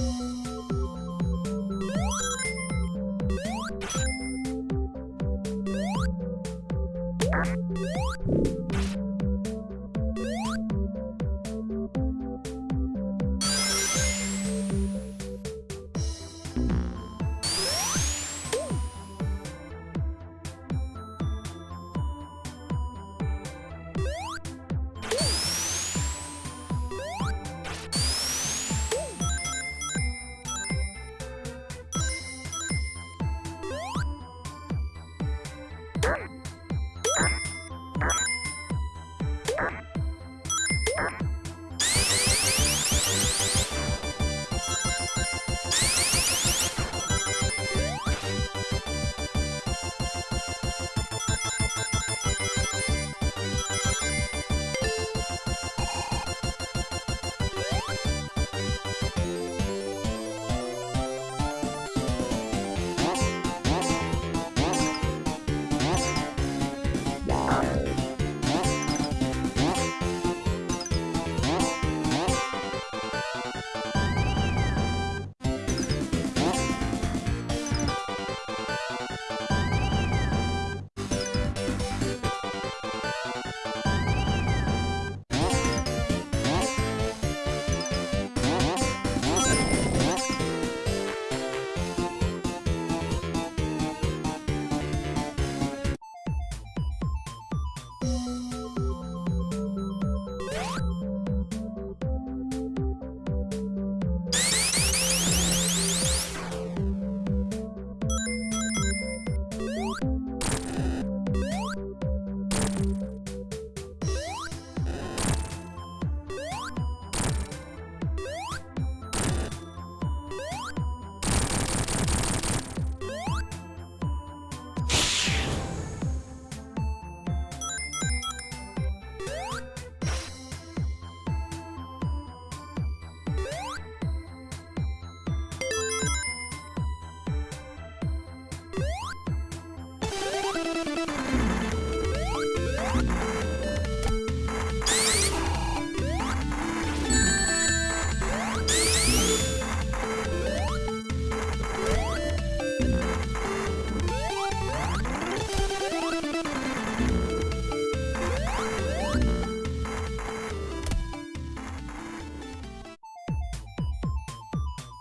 you